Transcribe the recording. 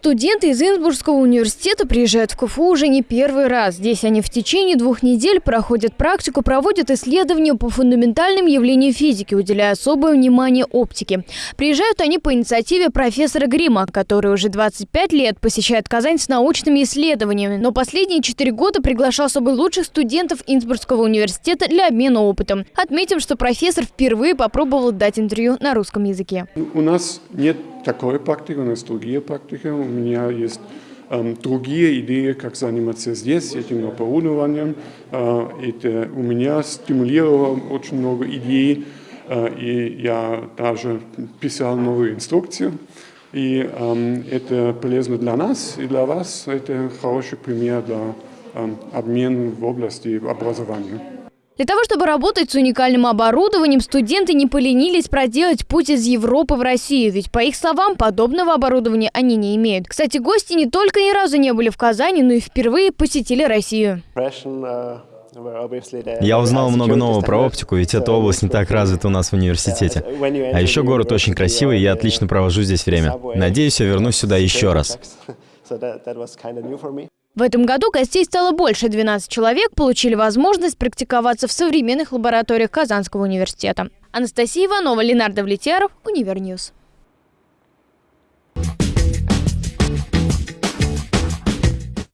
Студенты из Инсбургского университета приезжают в КФУ уже не первый раз. Здесь они в течение двух недель проходят практику, проводят исследования по фундаментальным явлениям физики, уделяя особое внимание оптике. Приезжают они по инициативе профессора Грима, который уже 25 лет посещает Казань с научными исследованиями, но последние четыре года приглашал с собой лучших студентов Инсбургского университета для обмена опытом. Отметим, что профессор впервые попробовал дать интервью на русском языке. У нас нет такой практики, у нас другие практики. У меня есть э, другие идеи, как заниматься здесь этим оборудованием. Э, это у меня стимулировало очень много идей, э, и я даже писал новую инструкцию. И э, это полезно для нас и для вас. Это хороший пример для э, обмена в области образования. Для того, чтобы работать с уникальным оборудованием, студенты не поленились проделать путь из Европы в Россию, ведь, по их словам, подобного оборудования они не имеют. Кстати, гости не только ни разу не были в Казани, но и впервые посетили Россию. Я узнал много нового про оптику, ведь эта область не так развита у нас в университете. А еще город очень красивый, и я отлично провожу здесь время. Надеюсь, я вернусь сюда еще раз. В этом году гостей стало больше. 12 человек получили возможность практиковаться в современных лабораториях Казанского университета. Анастасия Иванова, Ленар Довлетьяров, Univer News.